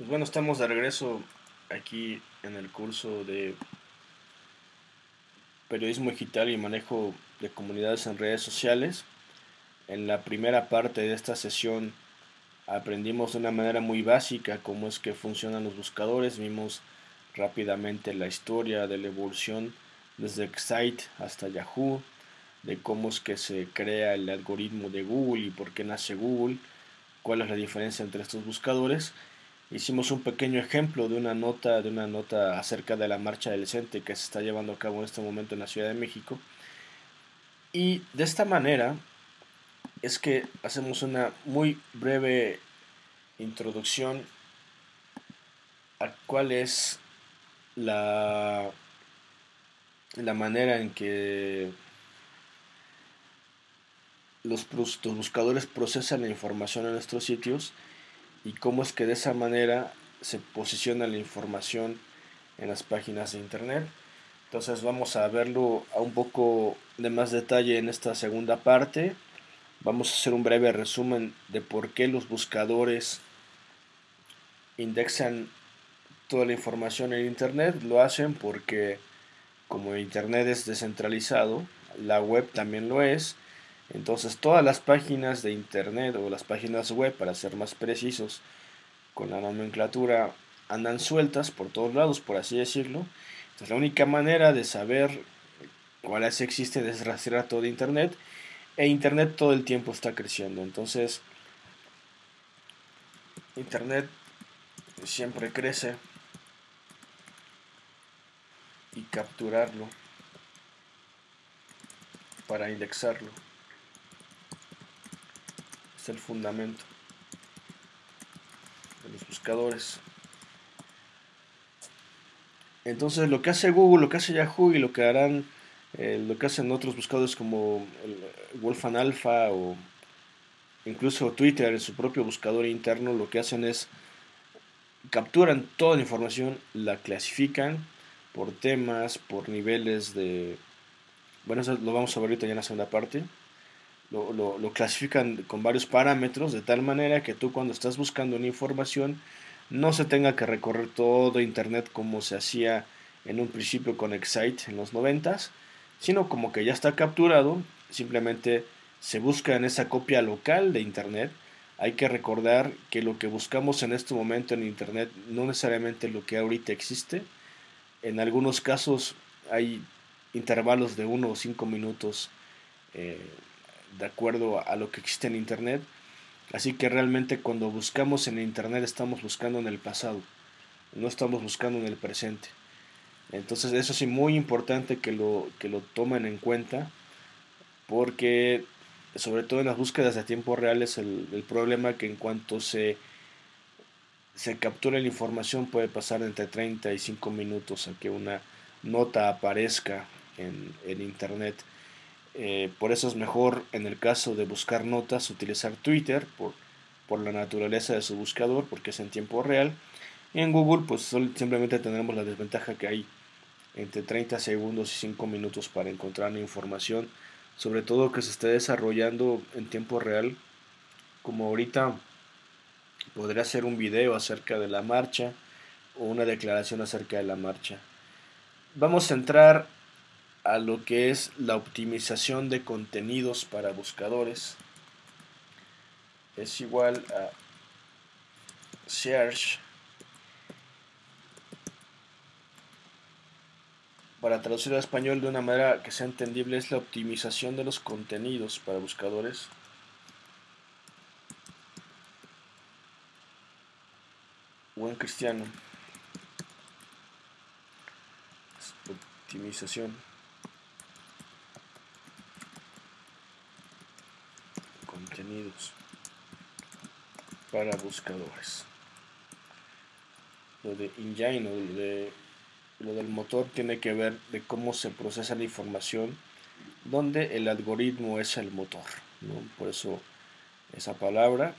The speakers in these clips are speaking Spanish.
Pues bueno, estamos de regreso aquí en el curso de periodismo digital y manejo de comunidades en redes sociales. En la primera parte de esta sesión aprendimos de una manera muy básica cómo es que funcionan los buscadores, vimos rápidamente la historia de la evolución desde Excite hasta Yahoo, de cómo es que se crea el algoritmo de Google y por qué nace Google, cuál es la diferencia entre estos buscadores hicimos un pequeño ejemplo de una nota de una nota acerca de la marcha del CENTE que se está llevando a cabo en este momento en la Ciudad de México. Y de esta manera es que hacemos una muy breve introducción a cuál es la la manera en que los, los buscadores procesan la información en nuestros sitios y cómo es que de esa manera se posiciona la información en las páginas de internet. Entonces vamos a verlo a un poco de más detalle en esta segunda parte. Vamos a hacer un breve resumen de por qué los buscadores indexan toda la información en internet. Lo hacen porque como internet es descentralizado, la web también lo es entonces todas las páginas de internet o las páginas web, para ser más precisos, con la nomenclatura andan sueltas por todos lados, por así decirlo. Entonces la única manera de saber cuáles existen es rastrear todo internet e internet todo el tiempo está creciendo. Entonces internet siempre crece y capturarlo para indexarlo es el fundamento de los buscadores. Entonces lo que hace Google, lo que hace Yahoo y lo que harán, eh, lo que hacen otros buscadores como el Wolfan Alpha o incluso Twitter en su propio buscador interno, lo que hacen es capturan toda la información, la clasifican por temas, por niveles de... Bueno, eso lo vamos a ver ahorita ya en la segunda parte lo, clasifican con varios parámetros de tal manera que tú cuando estás buscando una información no se tenga que recorrer todo internet como se hacía en un principio con Excite en los 90 sino como que ya está capturado simplemente se busca en esa copia local de internet. Hay que recordar que lo que buscamos en este momento en internet no necesariamente lo que ahorita existe. En algunos casos hay intervalos de 1 o 5 minutos eh, de acuerdo a lo que existe en Internet. Así que realmente cuando buscamos en Internet estamos buscando en el pasado, no estamos buscando en el presente. Entonces eso sí muy importante que lo, que lo tomen en cuenta porque sobre todo en las búsquedas de tiempo real es el, problema que en cuanto se, se captura la información puede pasar entre 35 minutos a que una nota aparezca en, en internet. Eh, por eso es mejor en el caso de buscar notas utilizar Twitter por, por la naturaleza de su buscador porque es en tiempo real. Y en Google pues simplemente tendremos la desventaja que hay entre 30 segundos y 5 minutos para encontrar información, sobre todo que se esté desarrollando en tiempo real, como ahorita podría hacer un video acerca de la marcha o una declaración acerca de la marcha. Vamos a entrar a lo que es la optimización de contenidos para buscadores. Es igual a search para traducir al español de una manera que sea entendible es la optimización de los contenidos para buscadores. Buen cristiano. Optimización para buscadores. Lo de engine o de, lo del motor tiene que ver de cómo se procesa la información, donde el algoritmo es el motor. Por eso esa palabra.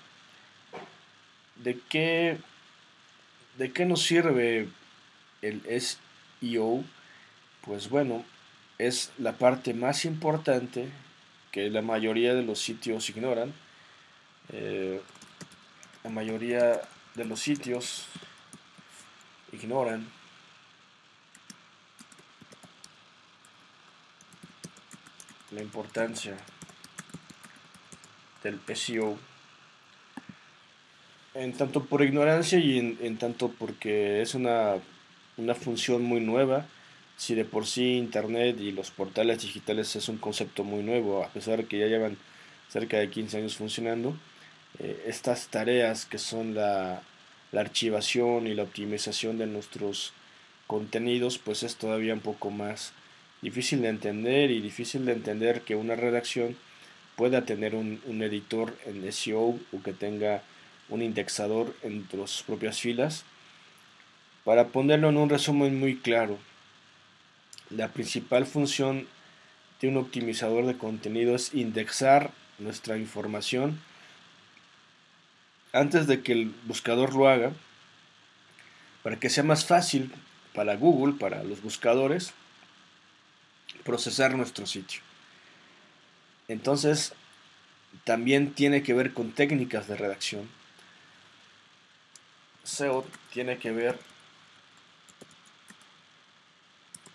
¿De qué, ¿De qué nos sirve el SEO? Pues bueno, es la parte más importante que la mayoría de los sitios ignoran. Eh, la mayoría de los sitios ignoran la importancia del SEO en tanto por ignorancia y en, tanto porque es una, una, función muy nueva. Si de por sí Internet y los portales digitales es un concepto muy nuevo, a pesar de que ya llevan cerca de 15 años funcionando, eh, estas tareas que son la, la archivación y la optimización de nuestros contenidos, pues es todavía un poco más difícil de entender y difícil de entender que una redacción pueda tener un, un editor en SEO o que tenga un indexador entre sus propias filas. Para ponerlo en un resumen muy claro, la principal función de un optimizador de contenido es indexar nuestra información antes de que el buscador lo haga, para que sea más fácil para Google, para los buscadores, procesar nuestro sitio. Entonces, también tiene que ver con técnicas de redacción SEO tiene que ver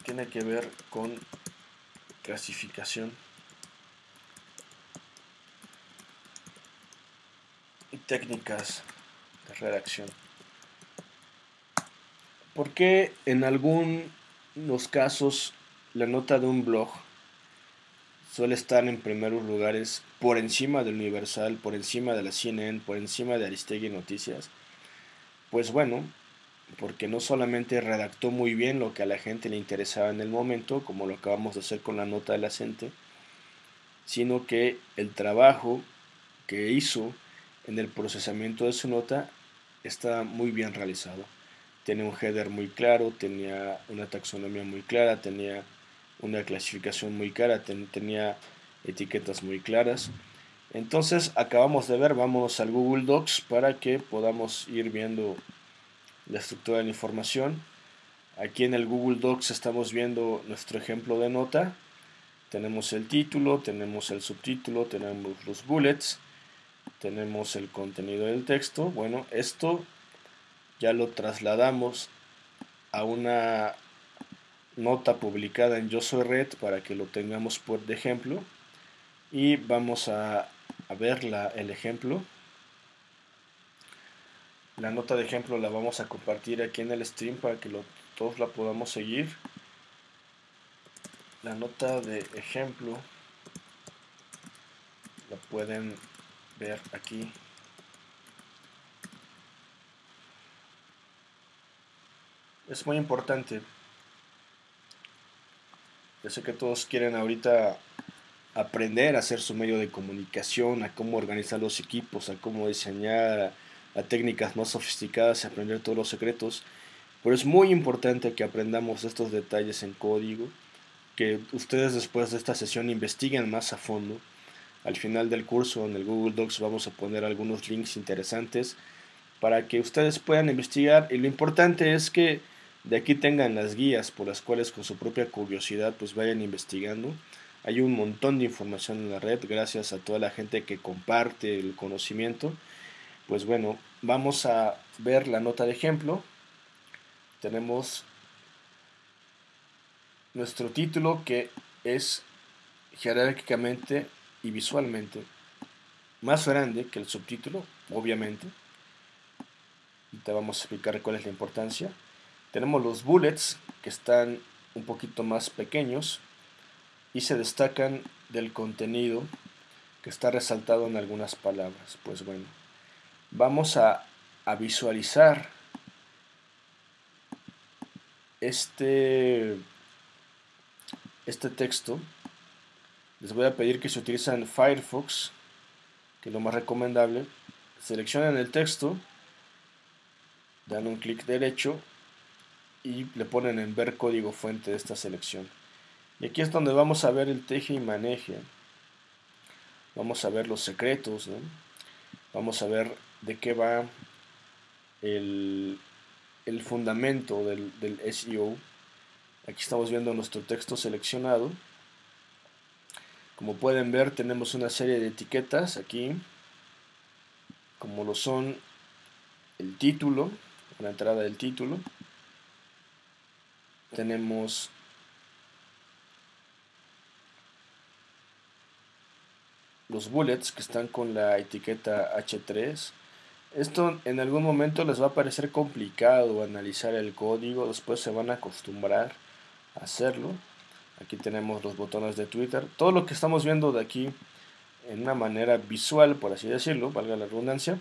tiene que ver con clasificación técnicas de redacción. ¿Por qué en algunos casos la nota de un blog suele estar en primeros lugares por encima del Universal, por encima de la CNN, por encima de Aristegui Noticias? Pues bueno, porque no solamente redactó muy bien lo que a la gente le interesaba en el momento, como lo acabamos de hacer con la nota de la gente, sino que el trabajo que hizo en el procesamiento de su nota está muy bien realizado. Tiene un header muy claro, tenía una taxonomía muy clara, tenía una clasificación muy clara, tenía etiquetas muy claras. Entonces acabamos de ver, vamos al Google Docs para que podamos ir viendo la estructura de la información. Aquí en el Google Docs estamos viendo nuestro ejemplo de nota. Tenemos el título, tenemos el subtítulo, tenemos los bullets, tenemos el contenido del texto. Bueno, esto ya lo trasladamos a una nota publicada en Yo Soy Red para que lo tengamos por ejemplo y vamos a a ver la, el ejemplo. La nota de ejemplo la vamos a compartir aquí en el stream para que todos la podamos seguir. La nota de ejemplo la pueden ver aquí. Es muy importante. Yo sé que todos quieren ahorita aprender a hacer su medio de comunicación, a cómo organizar los equipos, a cómo diseñar, a, técnicas más sofisticadas y aprender todos los secretos. Pero es muy importante que aprendamos estos detalles en código, que ustedes después de esta sesión investiguen más a fondo. Al final del curso en el Google Docs vamos a poner algunos links interesantes para que ustedes puedan investigar y lo importante es que de aquí tengan las guías por las cuales con su propia curiosidad pues vayan investigando hay un montón de información en la red gracias a toda la gente que comparte el conocimiento. Pues bueno, vamos a ver la nota de ejemplo. Tenemos nuestro título que es jerárquicamente y visualmente más grande que el subtítulo, obviamente. Te vamos a explicar cuál es la importancia. Tenemos los bullets que están un poquito más pequeños y se destacan del contenido que está resaltado en algunas palabras. Pues bueno, vamos a, visualizar este, este texto. Les voy a pedir que se utilizan Firefox, que es lo más recomendable. Seleccionan el texto, dan un clic derecho y le ponen en ver código fuente de esta selección. Y aquí es donde vamos a ver el teje y maneje. Vamos a ver los secretos. Vamos a ver de qué va el, fundamento del, del SEO. Aquí estamos viendo nuestro texto seleccionado. Como pueden ver tenemos una serie de etiquetas aquí. Como lo son el título, la entrada del título. tenemos los bullets que están con la etiqueta H3. Esto en algún momento les va a parecer complicado analizar el código, después se van a acostumbrar a hacerlo. Aquí tenemos los botones de Twitter. Todo lo que estamos viendo de aquí en una manera visual, por así decirlo, valga la redundancia.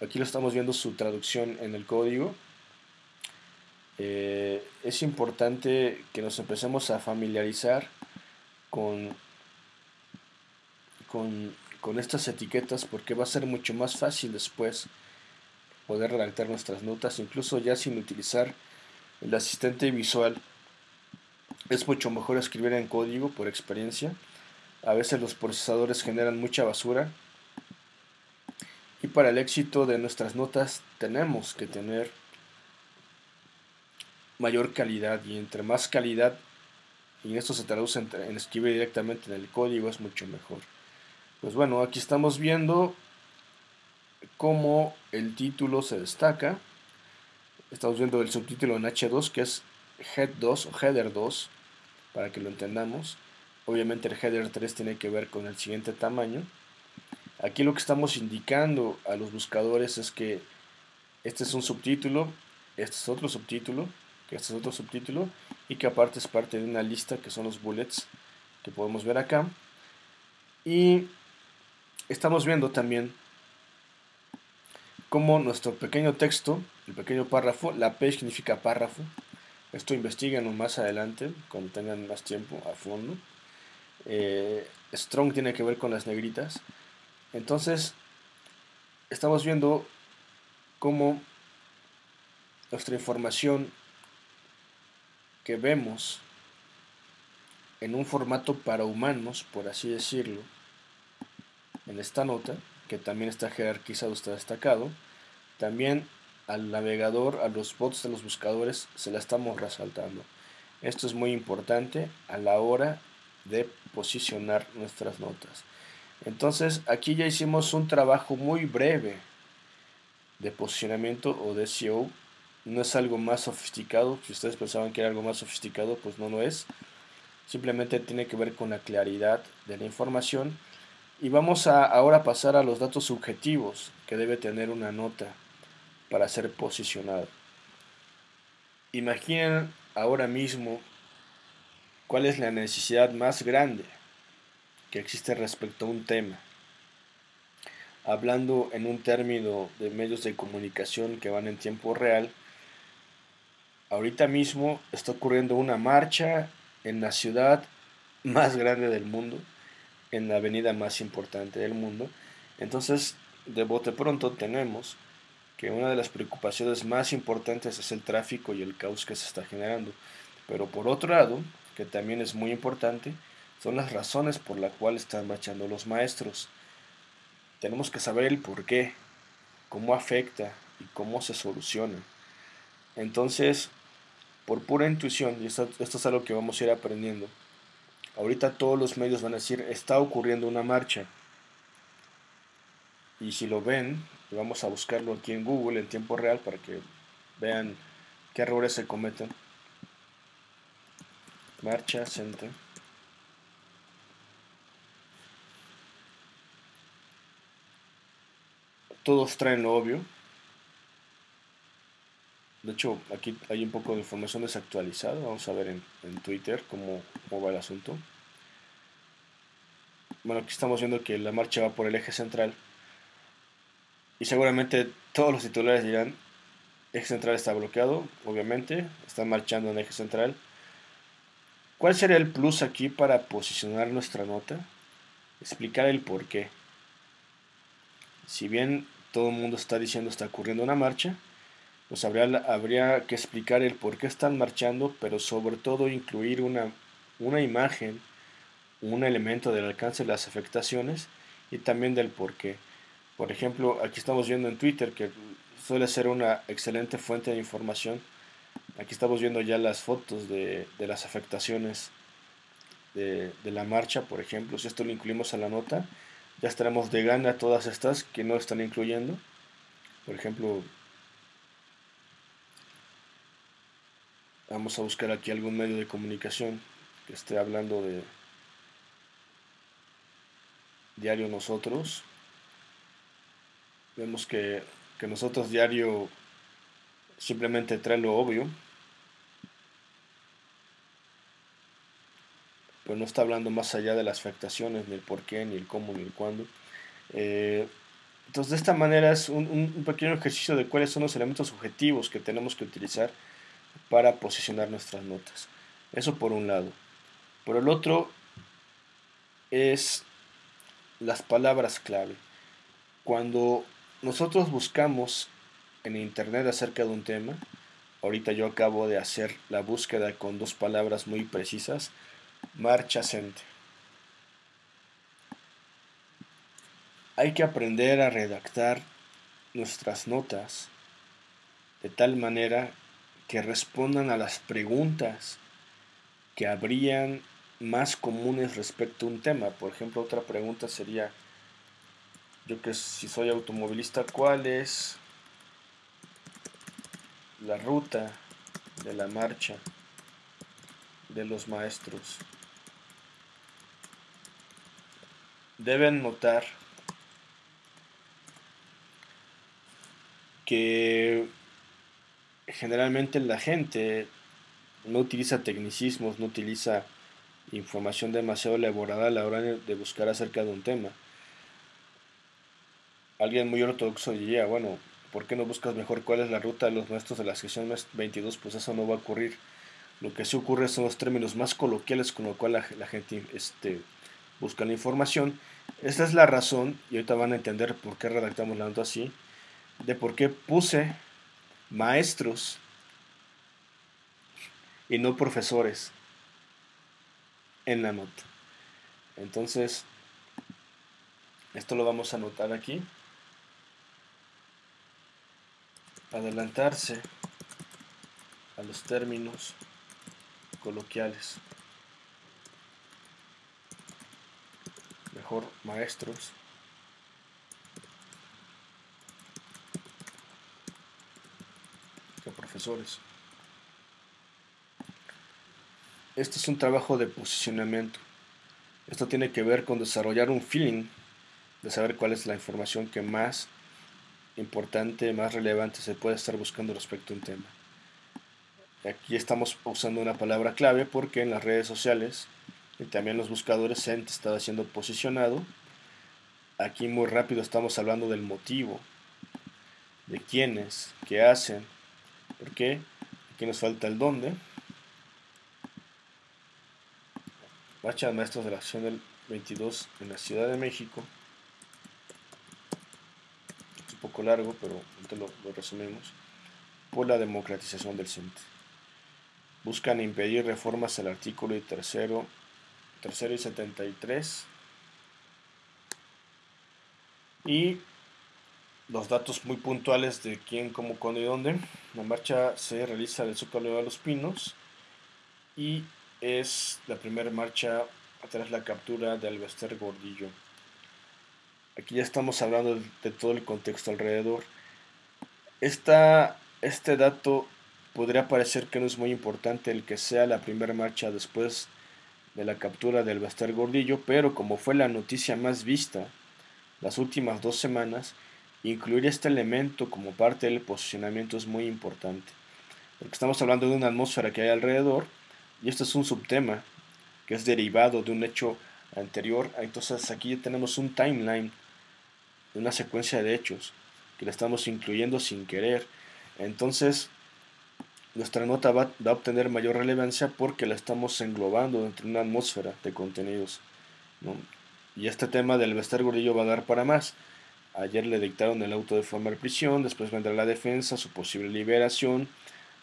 Aquí lo estamos viendo su traducción en el código. Eh, es importante que nos empecemos a familiarizar con, con, con estas etiquetas porque va a ser mucho más fácil después poder redactar nuestras notas, incluso ya sin utilizar el asistente visual. Es mucho mejor escribir en código por experiencia a veces los procesadores generan mucha basura. Y para el éxito de nuestras notas tenemos que tener mayor calidad y entre más calidad, y esto se traduce en, escribir directamente en el código, es mucho mejor. Pues bueno, aquí estamos viendo cómo el título se destaca. Estamos viendo el subtítulo en H2 que es Head 2 o Header 2 para que lo entendamos. Obviamente el header 3 tiene que ver con el siguiente tamaño. Aquí lo que estamos indicando a los buscadores es que este es un subtítulo, este es otro subtítulo, que este es otro subtítulo y que aparte es parte de una lista que son los bullets que podemos ver acá. Y estamos viendo también como nuestro pequeño texto, el pequeño párrafo, la P significa párrafo. Esto investiguen más adelante, cuando tengan más tiempo a fondo. Eh, strong tiene que ver con las negritas. Entonces, estamos viendo cómo nuestra información que vemos en un formato para humanos, por así decirlo, en esta nota, que también está jerarquizado, está destacado, también al navegador, a los bots de los buscadores, se la estamos resaltando. Esto es muy importante a la hora de posicionar nuestras notas. Entonces aquí ya hicimos un trabajo muy breve de posicionamiento o de SEO. No es algo más sofisticado. Si ustedes pensaban que era algo más sofisticado, pues no lo es. Simplemente tiene que ver con la claridad de la información. Y vamos a ahora pasar a los datos subjetivos que debe tener una nota para ser posicionada. Imaginen ahora mismo ¿Cuál es la necesidad más grande que existe respecto a un tema? Hablando en un término de medios de comunicación que van en tiempo real, ahorita mismo está ocurriendo una marcha en la ciudad más grande del mundo, en la avenida más importante del mundo. Entonces, de bote pronto tenemos que una de las preocupaciones más importantes es el tráfico y el caos que se está generando. Pero por otro lado, que también es muy importante, son las razones por las cuales están marchando los maestros. Tenemos que saber el por qué, cómo afecta y cómo se soluciona. Entonces, por pura intuición, y esto, esto es algo que vamos a ir aprendiendo, ahorita todos los medios van a decir, está ocurriendo una marcha. Y si lo ven, vamos a buscarlo aquí en Google en tiempo real para que vean qué errores se cometen. Marcha Center. Todos traen lo obvio. De hecho, aquí hay un poco de información desactualizada. Vamos a ver en, Twitter cómo, cómo, va el asunto. Bueno, aquí estamos viendo que la marcha va por el eje central. Y seguramente todos los titulares dirán, eje central está bloqueado, obviamente. Están marchando en eje central. ¿Cuál sería el plus aquí para posicionar nuestra nota? Explicar el por qué. Si bien todo el mundo está diciendo está ocurriendo una marcha, pues habría, habría que explicar el por qué están marchando, pero sobre todo incluir una, una imagen, un elemento del alcance de las afectaciones y también del por qué. Por ejemplo, aquí estamos viendo en Twitter que suele ser una excelente fuente de información Aquí estamos viendo ya las fotos de, las afectaciones de, la marcha, por ejemplo. Si esto lo incluimos a la nota, ya estaremos de gana todas estas que no están incluyendo. Por ejemplo, Vamos a buscar aquí algún medio de comunicación que esté hablando de diario nosotros. Vemos que, que nosotros diario simplemente trae lo obvio. Pero no está hablando más allá de las afectaciones, ni el por qué, ni el cómo, ni el cuándo. Eh, entonces, de esta manera es un, un, pequeño ejercicio de cuáles son los elementos objetivos que tenemos que utilizar para posicionar nuestras notas. Eso por un lado. Por el otro es las palabras clave. Cuando nosotros buscamos en internet acerca de un tema, ahorita yo acabo de hacer la búsqueda con dos palabras muy precisas, marcha marchacente. Hay que aprender a redactar nuestras notas de tal manera que respondan a las preguntas que habrían más comunes respecto a un tema. Por ejemplo, otra pregunta sería, yo que si soy automovilista, ¿cuál es la ruta de la marcha de los maestros? Deben notar que generalmente la gente no utiliza tecnicismos, no utiliza información demasiado elaborada a la hora de buscar acerca de un tema. Alguien muy ortodoxo diría, bueno, ¿por qué no buscas mejor cuál es la ruta de los maestros de la sección 22? Pues eso no va a ocurrir. Lo que sí ocurre son los términos más coloquiales con lo cual la, gente este, busca la información. Esta es la razón, y ahorita van a entender por qué redactamos la nota así, de por qué puse maestros y no profesores en la nota. Entonces, esto lo vamos a anotar aquí. Adelantarse a los términos coloquiales. Mejor maestros. que profesores. Este es un trabajo de posicionamiento. Esto tiene que ver con desarrollar un feeling de saber cuál es la información que más importante, más relevante se puede estar buscando respecto a un tema. Aquí estamos usando una palabra clave porque en las redes sociales y también los buscadores se han siendo posicionado. Aquí muy rápido estamos hablando del motivo, de quiénes, qué hacen, por qué. Aquí nos falta el dónde. Marcha de Maestros de la Acción del 22 en la Ciudad de México. Poco largo, pero lo, resumimos. Por la democratización del CENTE. Buscan impedir reformas al artículo y tercero, tercero y 73. Y los datos muy puntuales de quién, cómo, cuándo y dónde. La marcha se realiza del Zócalo de los Pinos y es la primera marcha tras la captura de Alvester Gordillo. Aquí ya estamos hablando de, todo el contexto alrededor. Esta, este dato podría parecer que no es muy importante el que sea la primera marcha después de la captura del Alvester Gordillo, pero como fue la noticia más vista las últimas dos semanas, incluir este elemento como parte del posicionamiento es muy importante. Porque estamos hablando de una atmósfera que hay alrededor y esto es un subtema que es derivado de un hecho anterior. Entonces aquí tenemos un timeline, una secuencia de hechos que le estamos incluyendo sin querer. Entonces nuestra nota va, a obtener mayor relevancia porque la estamos englobando dentro de una atmósfera de contenidos. Y este tema del Vester Gordillo va a dar para más. Ayer le dictaron el auto de forma de prisión, después vendrá la defensa, su posible liberación,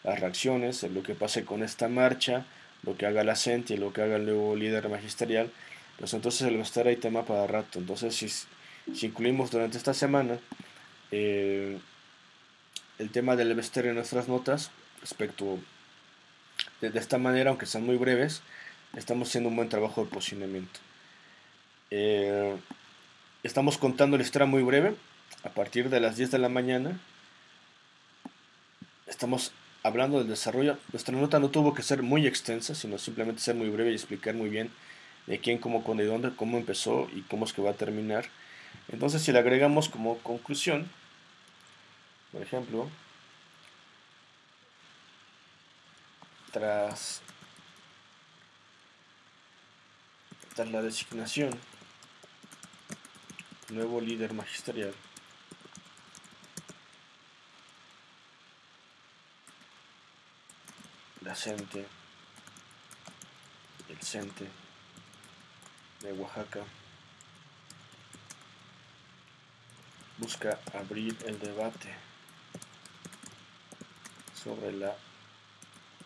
las reacciones, lo que pase con esta marcha, lo que haga la CENTI, lo que haga el nuevo líder magisterial, pues entonces el estar ahí tema para rato. Entonces, si, incluimos durante esta semana eh, el tema del Vester en nuestras notas, respecto de, esta manera, aunque sean muy breves, estamos haciendo un buen trabajo de posicionamiento. Eh, estamos contando la historia muy breve, a partir de las 10 de la mañana. Estamos hablando del desarrollo, nuestra nota no tuvo que ser muy extensa, sino simplemente ser muy breve y explicar muy bien de quién, cómo, con de dónde, cómo empezó y cómo es que va a terminar. Entonces, si le agregamos como conclusión, por ejemplo, tras, tras la designación, nuevo líder magisterial, la CENTE, el CENTE de Oaxaca, busca abrir el debate sobre la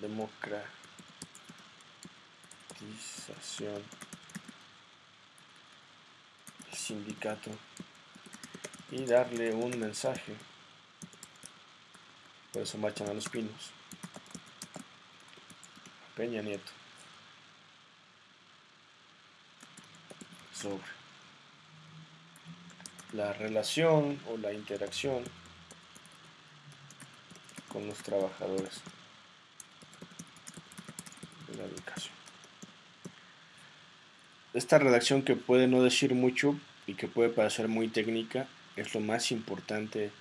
democratización del sindicato y darle un mensaje. Por eso marchan a los pinos. Peña Nieto. Sobre la relación o la interacción con los trabajadores de la educación. Esta redacción que puede no decir mucho y que puede parecer muy técnica es lo más importante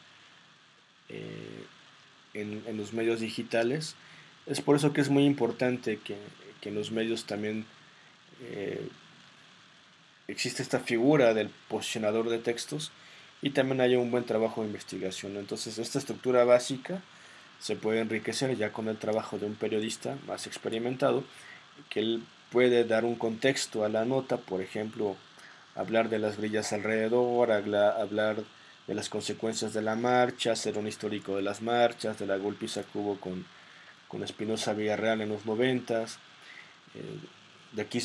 eh, en, los medios digitales. Es por eso que es muy importante que, en los medios también eh, existe esta figura del posicionador de textos y también haya un buen trabajo de investigación. Entonces esta estructura básica se puede enriquecer ya con el trabajo de un periodista más experimentado, que él puede dar un contexto a la nota, por ejemplo, hablar de las grillas alrededor, hablar de las consecuencias de la marcha, hacer un histórico de las marchas, de la golpiza que hubo con, con Espinosa Villarreal en los noventas. Eh, de aquí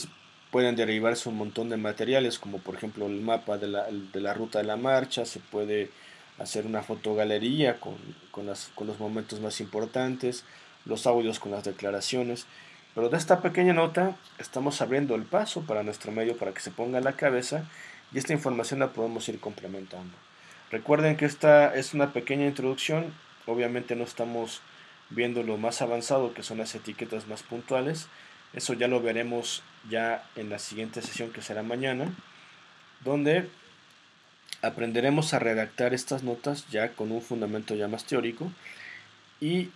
pueden derivarse un montón de materiales, como por ejemplo el mapa de la, de la ruta de la marcha, se puede hacer una fotogalería con, con, las, con los momentos más importantes, los audios con las declaraciones. Pero de esta pequeña nota estamos abriendo el paso para nuestro medio para que se ponga en la cabeza y esta información la podemos ir complementando. Recuerden que esta es una pequeña introducción, obviamente no estamos viendo lo más avanzado que son las etiquetas más puntuales, eso ya lo veremos ya en la siguiente sesión que será mañana, donde aprenderemos a redactar estas notas ya con un fundamento ya más teórico y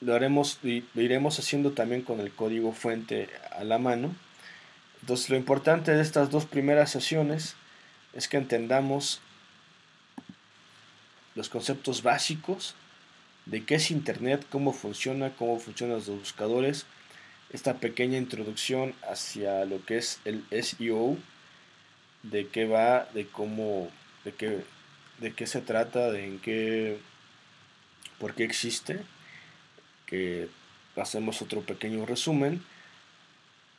lo haremos y lo iremos haciendo también con el código fuente a la mano. Entonces lo importante de estas dos primeras sesiones es que entendamos los conceptos básicos de qué es Internet, cómo funciona, cómo funcionan los buscadores, esta pequeña introducción hacia lo que es el SEO, de qué va, de cómo de qué, de qué se trata, de en qué, por qué existe, que hacemos otro pequeño resumen.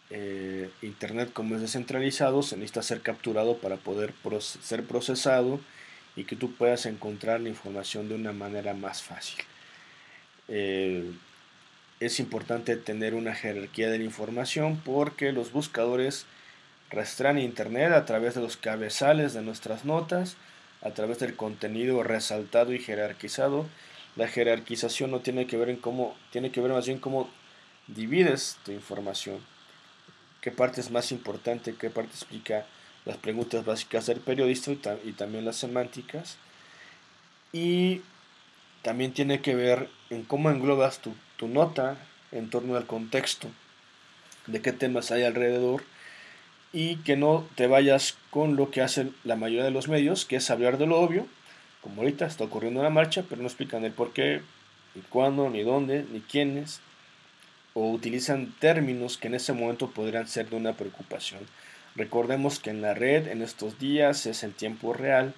Eh, Internet como es descentralizado se necesita ser capturado para poder ser procesado y que tú puedas encontrar la información de una manera más fácil. Eh, es importante tener una jerarquía de la información porque los buscadores rastrean Internet a través de los cabezales de nuestras notas, a través del contenido resaltado y jerarquizado. La jerarquización no tiene que ver en cómo, tiene que ver más bien cómo divides tu información. Qué parte es más importante, qué parte explica las preguntas básicas del periodista y, también las semánticas. Y también tiene que ver en cómo englobas tu, tu nota en torno al contexto, de qué temas hay alrededor y que no te vayas con lo que hacen la mayoría de los medios, que es hablar de lo obvio, como ahorita está ocurriendo en la marcha, pero no explican el por qué, ni cuándo, ni dónde, ni quiénes, o utilizan términos que en ese momento podrían ser de una preocupación. Recordemos que en la red en estos días es en tiempo real,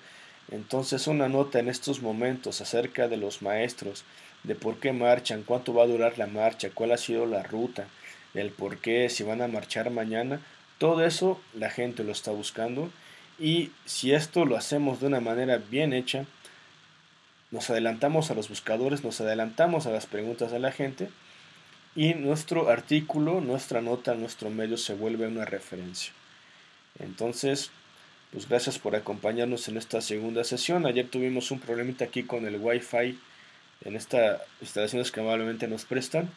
entonces una nota en estos momentos acerca de los maestros, de por qué marchan, cuánto va a durar la marcha, cuál ha sido la ruta, el por qué, si van a marchar mañana, todo eso la gente lo está buscando y si esto lo hacemos de una manera bien hecha, nos adelantamos a los buscadores, nos adelantamos a las preguntas de la gente y nuestro artículo, nuestra nota, nuestro medio se vuelve una referencia. Entonces, pues gracias por acompañarnos en esta segunda sesión. Ayer tuvimos un problemita aquí con el wifi en estas instalaciones que amablemente nos prestan.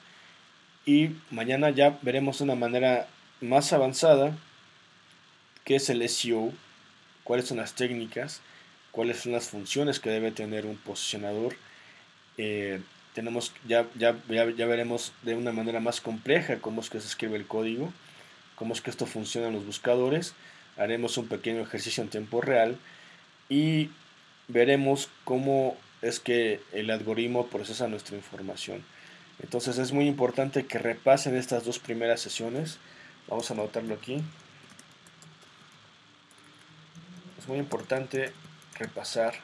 Y mañana ya veremos de una manera más avanzada qué es el SEO, cuáles son las técnicas, cuáles son las funciones que debe tener un posicionador. Eh, tenemos, ya, ya, ya, veremos de una manera más compleja cómo es que se escribe el código, cómo es que esto funciona en los buscadores. Haremos un pequeño ejercicio en tiempo real y veremos cómo es que el algoritmo procesa nuestra información. Entonces es muy importante que repasen estas dos primeras sesiones. Vamos a anotarlo aquí. Es muy importante repasar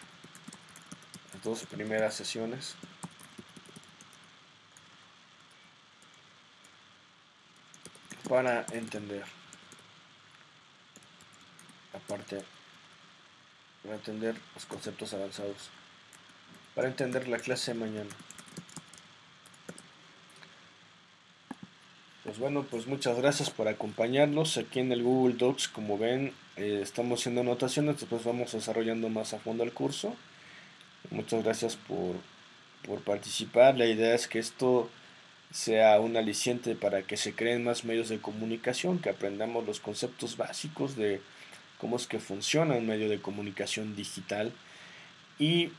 las dos primeras sesiones. para entender aparte para entender los conceptos avanzados para entender la clase de mañana. Pues bueno pues muchas gracias por acompañarnos aquí en el Google Docs. Como ven eh, estamos haciendo anotaciones después vamos desarrollando más a fondo el curso. Muchas gracias por, por participar. La idea es que esto sea un aliciente para que se creen más medios de comunicación, que aprendamos los conceptos básicos de cómo es que funciona un medio de comunicación digital. Y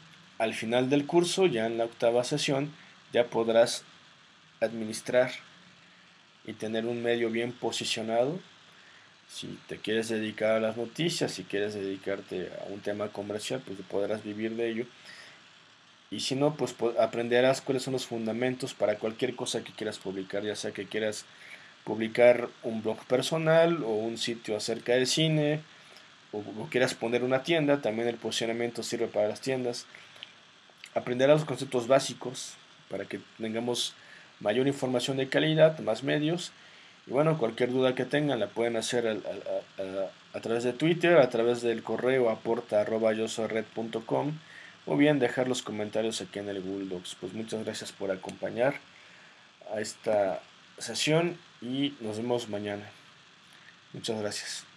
al final del curso, ya en la octava sesión, ya podrás administrar y tener un medio bien posicionado. Si te quieres dedicar a las noticias, si quieres dedicarte a un tema comercial, pues podrás vivir de ello y si no, pues aprenderás cuáles son los fundamentos para cualquier cosa que quieras publicar, ya sea que quieras publicar un blog personal o un sitio acerca de cine o, quieras poner una tienda, también el posicionamiento sirve para las tiendas. Aprenderás los conceptos básicos para que tengamos mayor información de calidad, más medios. Y bueno, cualquier duda que tengan la pueden hacer a, través de Twitter, a través del correo aporta o bien dejar los comentarios aquí en el Google Docs. Pues muchas gracias por acompañar a esta sesión y nos vemos mañana. Muchas gracias.